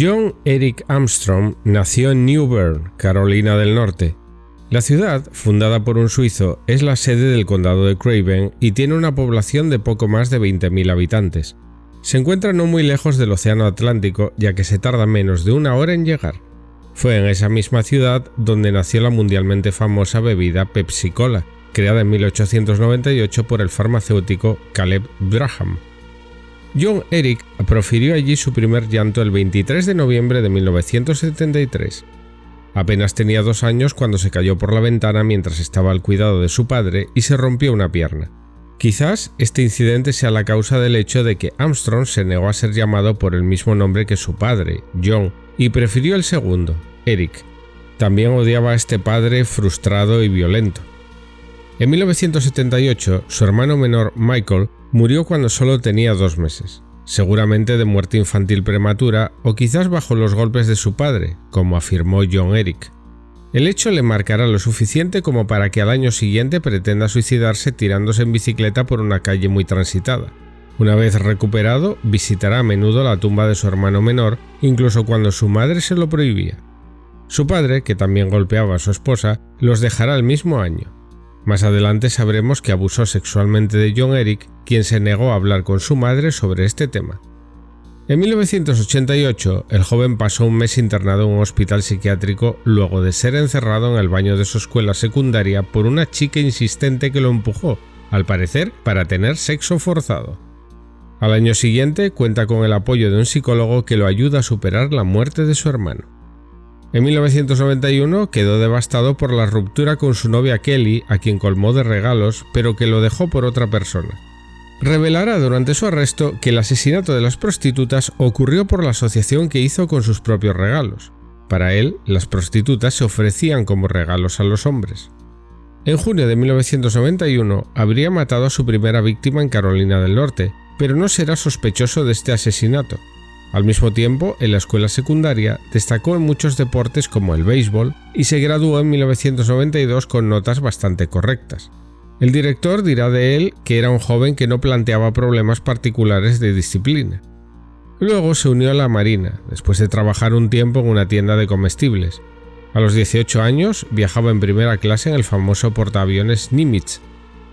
John Eric Armstrong nació en New Bern, Carolina del Norte. La ciudad, fundada por un suizo, es la sede del condado de Craven y tiene una población de poco más de 20.000 habitantes. Se encuentra no muy lejos del Océano Atlántico, ya que se tarda menos de una hora en llegar. Fue en esa misma ciudad donde nació la mundialmente famosa bebida Pepsi Cola, creada en 1898 por el farmacéutico Caleb Braham. John Eric profirió allí su primer llanto el 23 de noviembre de 1973. Apenas tenía dos años cuando se cayó por la ventana mientras estaba al cuidado de su padre y se rompió una pierna. Quizás este incidente sea la causa del hecho de que Armstrong se negó a ser llamado por el mismo nombre que su padre, John, y prefirió el segundo, Eric. También odiaba a este padre frustrado y violento. En 1978, su hermano menor Michael Murió cuando solo tenía dos meses, seguramente de muerte infantil prematura o quizás bajo los golpes de su padre, como afirmó John Eric. El hecho le marcará lo suficiente como para que al año siguiente pretenda suicidarse tirándose en bicicleta por una calle muy transitada. Una vez recuperado, visitará a menudo la tumba de su hermano menor, incluso cuando su madre se lo prohibía. Su padre, que también golpeaba a su esposa, los dejará el mismo año. Más adelante sabremos que abusó sexualmente de John Eric, quien se negó a hablar con su madre sobre este tema. En 1988, el joven pasó un mes internado en un hospital psiquiátrico luego de ser encerrado en el baño de su escuela secundaria por una chica insistente que lo empujó, al parecer para tener sexo forzado. Al año siguiente cuenta con el apoyo de un psicólogo que lo ayuda a superar la muerte de su hermano. En 1991 quedó devastado por la ruptura con su novia Kelly, a quien colmó de regalos, pero que lo dejó por otra persona. Revelará durante su arresto que el asesinato de las prostitutas ocurrió por la asociación que hizo con sus propios regalos. Para él, las prostitutas se ofrecían como regalos a los hombres. En junio de 1991 habría matado a su primera víctima en Carolina del Norte, pero no será sospechoso de este asesinato, al mismo tiempo, en la escuela secundaria destacó en muchos deportes como el béisbol y se graduó en 1992 con notas bastante correctas. El director dirá de él que era un joven que no planteaba problemas particulares de disciplina. Luego se unió a la Marina, después de trabajar un tiempo en una tienda de comestibles. A los 18 años viajaba en primera clase en el famoso portaaviones Nimitz.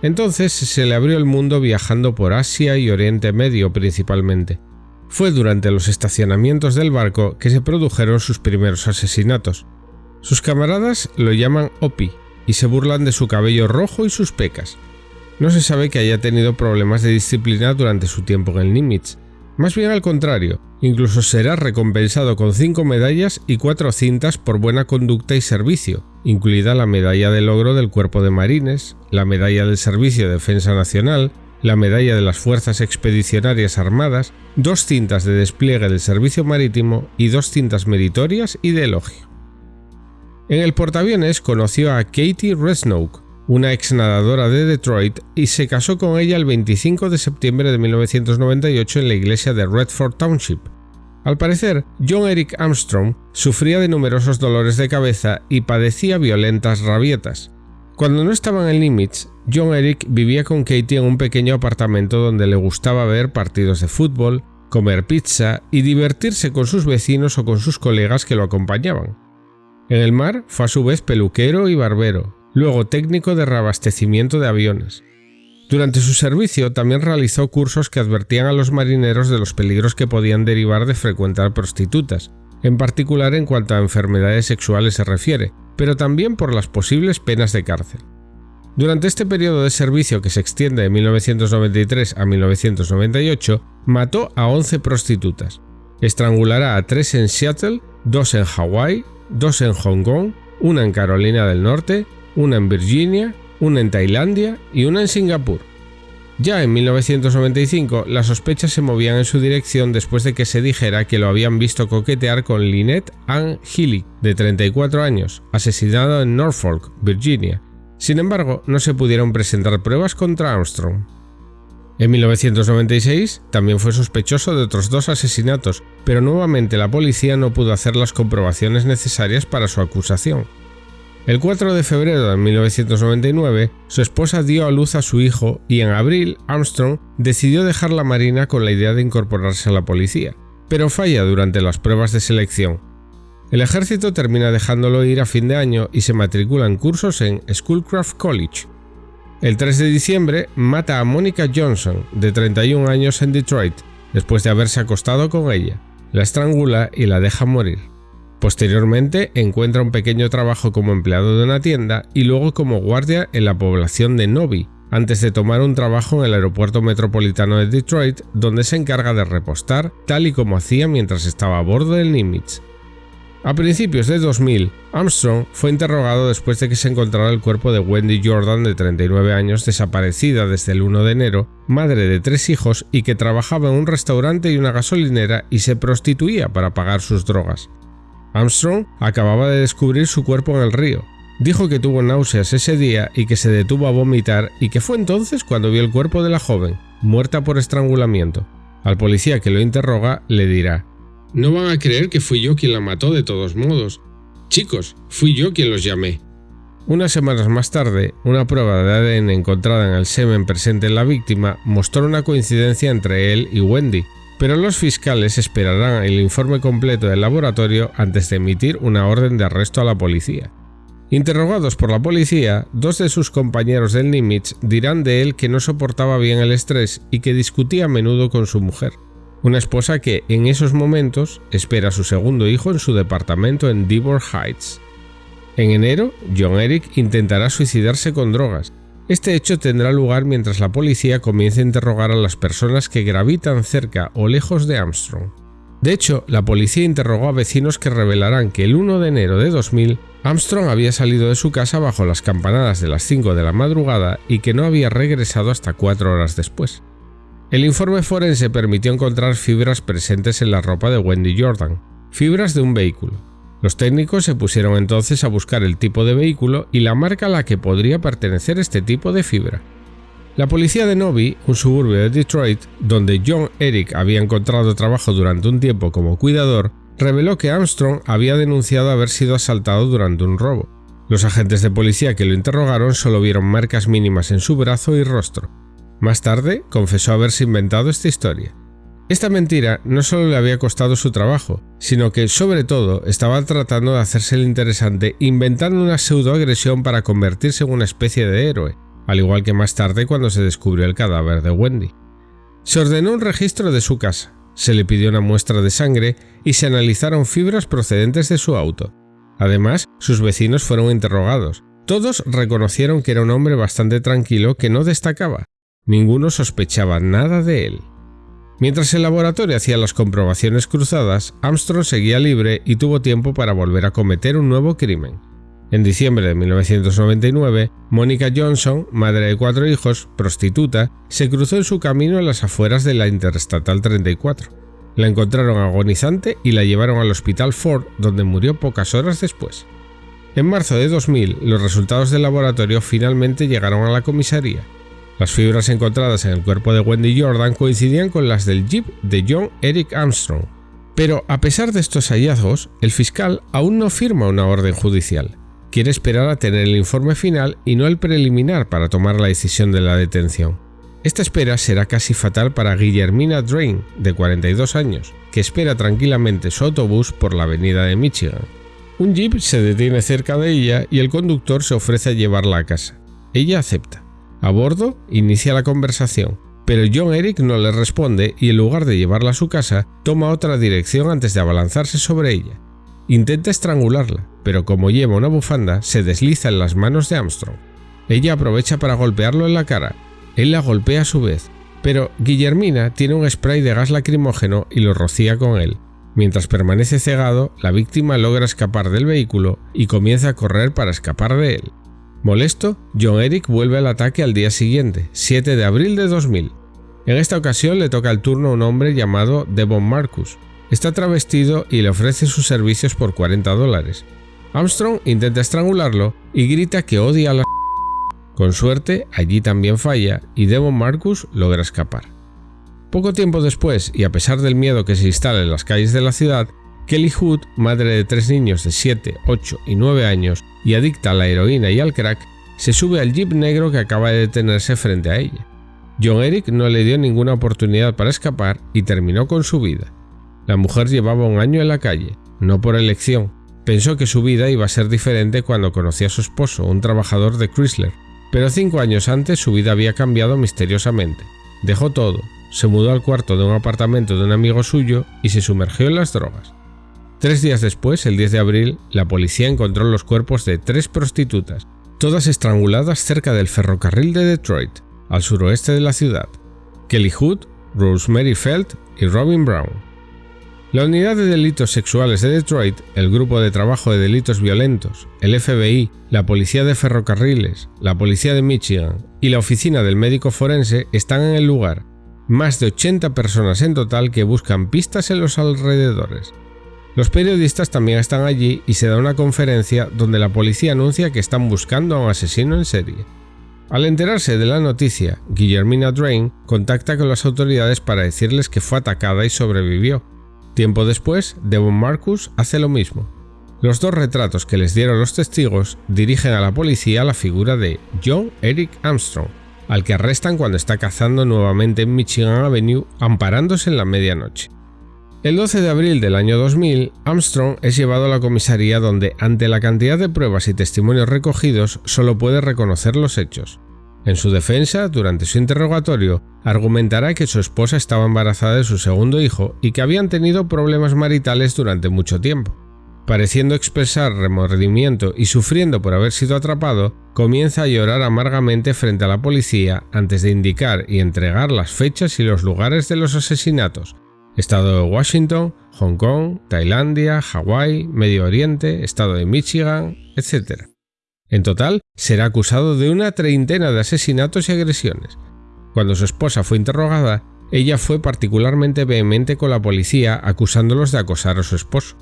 Entonces se le abrió el mundo viajando por Asia y Oriente Medio principalmente. Fue durante los estacionamientos del barco que se produjeron sus primeros asesinatos. Sus camaradas lo llaman Opi y se burlan de su cabello rojo y sus pecas. No se sabe que haya tenido problemas de disciplina durante su tiempo en el Nimitz. Más bien al contrario, incluso será recompensado con cinco medallas y cuatro cintas por buena conducta y servicio, incluida la medalla de logro del Cuerpo de Marines, la medalla del Servicio de Defensa Nacional, la medalla de las Fuerzas Expedicionarias Armadas, dos cintas de despliegue del servicio marítimo y dos cintas meritorias y de elogio. En el portaaviones conoció a Katie Resnoke, una ex nadadora de Detroit, y se casó con ella el 25 de septiembre de 1998 en la iglesia de Redford Township. Al parecer, John Eric Armstrong sufría de numerosos dolores de cabeza y padecía violentas rabietas, cuando no estaba en el Nimitz, John Eric vivía con Katie en un pequeño apartamento donde le gustaba ver partidos de fútbol, comer pizza y divertirse con sus vecinos o con sus colegas que lo acompañaban. En el mar fue a su vez peluquero y barbero, luego técnico de reabastecimiento de aviones. Durante su servicio también realizó cursos que advertían a los marineros de los peligros que podían derivar de frecuentar prostitutas, en particular en cuanto a enfermedades sexuales se refiere, pero también por las posibles penas de cárcel. Durante este periodo de servicio que se extiende de 1993 a 1998, mató a 11 prostitutas. Estrangulará a 3 en Seattle, 2 en Hawái, 2 en Hong Kong, una en Carolina del Norte, una en Virginia, una en Tailandia y una en Singapur. Ya en 1995, las sospechas se movían en su dirección después de que se dijera que lo habían visto coquetear con Lynette Ann Healy, de 34 años, asesinada en Norfolk, Virginia. Sin embargo, no se pudieron presentar pruebas contra Armstrong. En 1996 también fue sospechoso de otros dos asesinatos, pero nuevamente la policía no pudo hacer las comprobaciones necesarias para su acusación. El 4 de febrero de 1999, su esposa dio a luz a su hijo y en abril Armstrong decidió dejar la Marina con la idea de incorporarse a la policía. pero falla durante las pruebas de selección. El ejército termina dejándolo ir a fin de año y se matricula en cursos en Schoolcraft College. El 3 de diciembre mata a Monica Johnson, de 31 años en Detroit, después de haberse acostado con ella. La estrangula y la deja morir. Posteriormente encuentra un pequeño trabajo como empleado de una tienda y luego como guardia en la población de Novi, antes de tomar un trabajo en el aeropuerto metropolitano de Detroit, donde se encarga de repostar, tal y como hacía mientras estaba a bordo del Nimitz. A principios de 2000, Armstrong fue interrogado después de que se encontrara el cuerpo de Wendy Jordan, de 39 años, desaparecida desde el 1 de enero, madre de tres hijos y que trabajaba en un restaurante y una gasolinera y se prostituía para pagar sus drogas. Armstrong acababa de descubrir su cuerpo en el río, Dijo que tuvo náuseas ese día y que se detuvo a vomitar y que fue entonces cuando vio el cuerpo de la joven, muerta por estrangulamiento. Al policía que lo interroga le dirá, No van a creer que fui yo quien la mató de todos modos. Chicos, fui yo quien los llamé. Unas semanas más tarde, una prueba de ADN encontrada en el semen presente en la víctima mostró una coincidencia entre él y Wendy, pero los fiscales esperarán el informe completo del laboratorio antes de emitir una orden de arresto a la policía. Interrogados por la policía, dos de sus compañeros del Nimitz dirán de él que no soportaba bien el estrés y que discutía a menudo con su mujer, una esposa que en esos momentos espera a su segundo hijo en su departamento en Devon Heights. En enero, John Eric intentará suicidarse con drogas. Este hecho tendrá lugar mientras la policía comienza a interrogar a las personas que gravitan cerca o lejos de Armstrong. De hecho, la policía interrogó a vecinos que revelarán que el 1 de enero de 2000 Armstrong había salido de su casa bajo las campanadas de las 5 de la madrugada y que no había regresado hasta 4 horas después. El informe forense permitió encontrar fibras presentes en la ropa de Wendy Jordan, fibras de un vehículo. Los técnicos se pusieron entonces a buscar el tipo de vehículo y la marca a la que podría pertenecer este tipo de fibra. La policía de Novi, un suburbio de Detroit, donde John Eric había encontrado trabajo durante un tiempo como cuidador, reveló que Armstrong había denunciado haber sido asaltado durante un robo. Los agentes de policía que lo interrogaron solo vieron marcas mínimas en su brazo y rostro. Más tarde, confesó haberse inventado esta historia. Esta mentira no solo le había costado su trabajo, sino que, sobre todo, estaba tratando de hacerse el interesante inventando una pseudoagresión para convertirse en una especie de héroe, al igual que más tarde cuando se descubrió el cadáver de Wendy. Se ordenó un registro de su casa, se le pidió una muestra de sangre y se analizaron fibras procedentes de su auto. Además, sus vecinos fueron interrogados. Todos reconocieron que era un hombre bastante tranquilo que no destacaba. Ninguno sospechaba nada de él. Mientras el laboratorio hacía las comprobaciones cruzadas, Armstrong seguía libre y tuvo tiempo para volver a cometer un nuevo crimen. En diciembre de 1999, Mónica Johnson, madre de cuatro hijos, prostituta, se cruzó en su camino en las afueras de la Interestatal 34. La encontraron agonizante y la llevaron al Hospital Ford, donde murió pocas horas después. En marzo de 2000, los resultados del laboratorio finalmente llegaron a la comisaría. Las fibras encontradas en el cuerpo de Wendy Jordan coincidían con las del jeep de John Eric Armstrong. Pero a pesar de estos hallazgos, el fiscal aún no firma una orden judicial quiere esperar a tener el informe final y no el preliminar para tomar la decisión de la detención. Esta espera será casi fatal para Guillermina Drain, de 42 años, que espera tranquilamente su autobús por la avenida de Michigan. Un jeep se detiene cerca de ella y el conductor se ofrece a llevarla a casa. Ella acepta. A bordo, inicia la conversación, pero John Eric no le responde y en lugar de llevarla a su casa, toma otra dirección antes de abalanzarse sobre ella. Intenta estrangularla, pero como lleva una bufanda, se desliza en las manos de Armstrong. Ella aprovecha para golpearlo en la cara. Él la golpea a su vez, pero Guillermina tiene un spray de gas lacrimógeno y lo rocía con él. Mientras permanece cegado, la víctima logra escapar del vehículo y comienza a correr para escapar de él. Molesto, John Eric vuelve al ataque al día siguiente, 7 de abril de 2000. En esta ocasión le toca el turno a un hombre llamado Devon Marcus, Está travestido y le ofrece sus servicios por 40 dólares. Armstrong intenta estrangularlo y grita que odia a la... Con suerte, allí también falla y Devon Marcus logra escapar. Poco tiempo después, y a pesar del miedo que se instala en las calles de la ciudad, Kelly Hood, madre de tres niños de 7, 8 y 9 años y adicta a la heroína y al crack, se sube al jeep negro que acaba de detenerse frente a ella. John Eric no le dio ninguna oportunidad para escapar y terminó con su vida. La mujer llevaba un año en la calle, no por elección. Pensó que su vida iba a ser diferente cuando conoció a su esposo, un trabajador de Chrysler, pero cinco años antes su vida había cambiado misteriosamente. Dejó todo, se mudó al cuarto de un apartamento de un amigo suyo y se sumergió en las drogas. Tres días después, el 10 de abril, la policía encontró los cuerpos de tres prostitutas, todas estranguladas cerca del ferrocarril de Detroit, al suroeste de la ciudad. Kelly Hood, Rosemary Felt y Robin Brown. La Unidad de Delitos Sexuales de Detroit, el Grupo de Trabajo de Delitos Violentos, el FBI, la Policía de Ferrocarriles, la Policía de Michigan y la Oficina del Médico Forense están en el lugar. Más de 80 personas en total que buscan pistas en los alrededores. Los periodistas también están allí y se da una conferencia donde la policía anuncia que están buscando a un asesino en serie. Al enterarse de la noticia, Guillermina Drain contacta con las autoridades para decirles que fue atacada y sobrevivió, Tiempo después, Devon Marcus hace lo mismo. Los dos retratos que les dieron los testigos dirigen a la policía la figura de John Eric Armstrong, al que arrestan cuando está cazando nuevamente en Michigan Avenue amparándose en la medianoche. El 12 de abril del año 2000, Armstrong es llevado a la comisaría donde, ante la cantidad de pruebas y testimonios recogidos, solo puede reconocer los hechos. En su defensa, durante su interrogatorio, argumentará que su esposa estaba embarazada de su segundo hijo y que habían tenido problemas maritales durante mucho tiempo. Pareciendo expresar remordimiento y sufriendo por haber sido atrapado, comienza a llorar amargamente frente a la policía antes de indicar y entregar las fechas y los lugares de los asesinatos. Estado de Washington, Hong Kong, Tailandia, Hawái, Medio Oriente, Estado de Michigan, etc. En total, será acusado de una treintena de asesinatos y agresiones. Cuando su esposa fue interrogada, ella fue particularmente vehemente con la policía acusándolos de acosar a su esposo.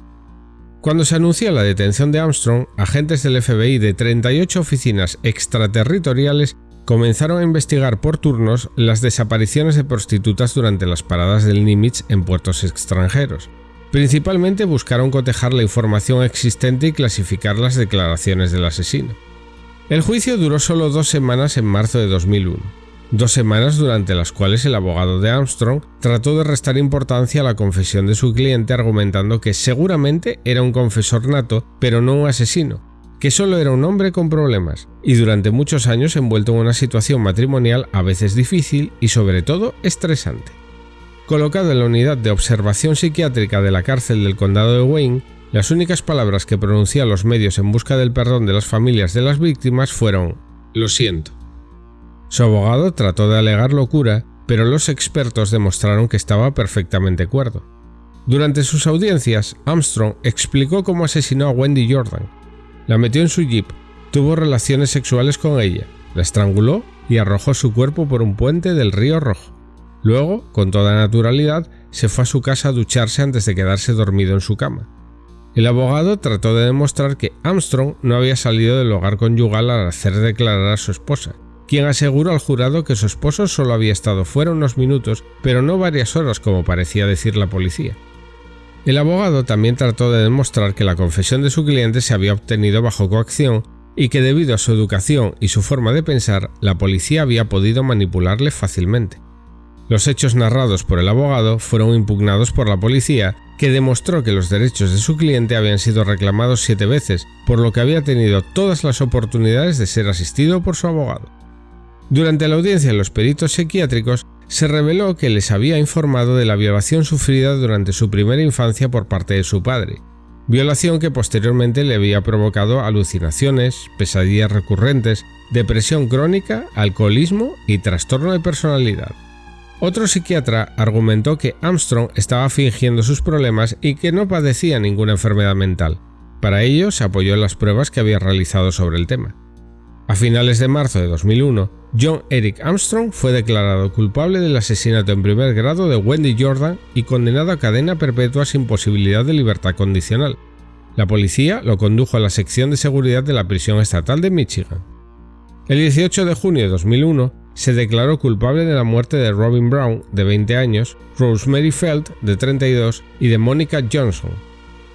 Cuando se anunció la detención de Armstrong, agentes del FBI de 38 oficinas extraterritoriales comenzaron a investigar por turnos las desapariciones de prostitutas durante las paradas del Nimitz en puertos extranjeros. Principalmente buscaron cotejar la información existente y clasificar las declaraciones del asesino. El juicio duró solo dos semanas en marzo de 2001, dos semanas durante las cuales el abogado de Armstrong trató de restar importancia a la confesión de su cliente argumentando que seguramente era un confesor nato, pero no un asesino, que solo era un hombre con problemas, y durante muchos años envuelto en una situación matrimonial a veces difícil y sobre todo estresante. Colocado en la unidad de observación psiquiátrica de la cárcel del condado de Wayne, las únicas palabras que pronuncian los medios en busca del perdón de las familias de las víctimas fueron lo siento. Su abogado trató de alegar locura, pero los expertos demostraron que estaba perfectamente cuerdo. Durante sus audiencias, Armstrong explicó cómo asesinó a Wendy Jordan. La metió en su jeep, tuvo relaciones sexuales con ella, la estranguló y arrojó su cuerpo por un puente del río Rojo. Luego, con toda naturalidad, se fue a su casa a ducharse antes de quedarse dormido en su cama. El abogado trató de demostrar que Armstrong no había salido del hogar conyugal al hacer declarar a su esposa, quien aseguró al jurado que su esposo solo había estado fuera unos minutos, pero no varias horas como parecía decir la policía. El abogado también trató de demostrar que la confesión de su cliente se había obtenido bajo coacción y que debido a su educación y su forma de pensar, la policía había podido manipularle fácilmente. Los hechos narrados por el abogado fueron impugnados por la policía, que demostró que los derechos de su cliente habían sido reclamados siete veces, por lo que había tenido todas las oportunidades de ser asistido por su abogado. Durante la audiencia en los peritos psiquiátricos, se reveló que les había informado de la violación sufrida durante su primera infancia por parte de su padre, violación que posteriormente le había provocado alucinaciones, pesadillas recurrentes, depresión crónica, alcoholismo y trastorno de personalidad. Otro psiquiatra argumentó que Armstrong estaba fingiendo sus problemas y que no padecía ninguna enfermedad mental. Para ello se apoyó en las pruebas que había realizado sobre el tema. A finales de marzo de 2001, John Eric Armstrong fue declarado culpable del asesinato en primer grado de Wendy Jordan y condenado a cadena perpetua sin posibilidad de libertad condicional. La policía lo condujo a la sección de seguridad de la prisión estatal de Michigan. El 18 de junio de 2001, se declaró culpable de la muerte de Robin Brown, de 20 años, Rosemary Felt, de 32, y de Monica Johnson.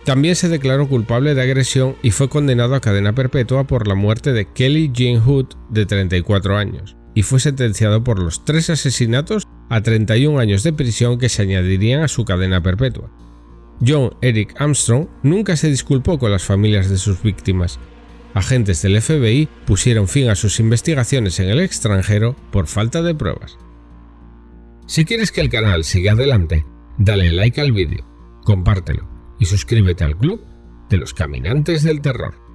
También se declaró culpable de agresión y fue condenado a cadena perpetua por la muerte de Kelly Jean Hood, de 34 años, y fue sentenciado por los tres asesinatos a 31 años de prisión que se añadirían a su cadena perpetua. John Eric Armstrong nunca se disculpó con las familias de sus víctimas. Agentes del FBI pusieron fin a sus investigaciones en el extranjero por falta de pruebas. Si quieres que el canal siga adelante, dale like al vídeo, compártelo y suscríbete al club de los caminantes del terror.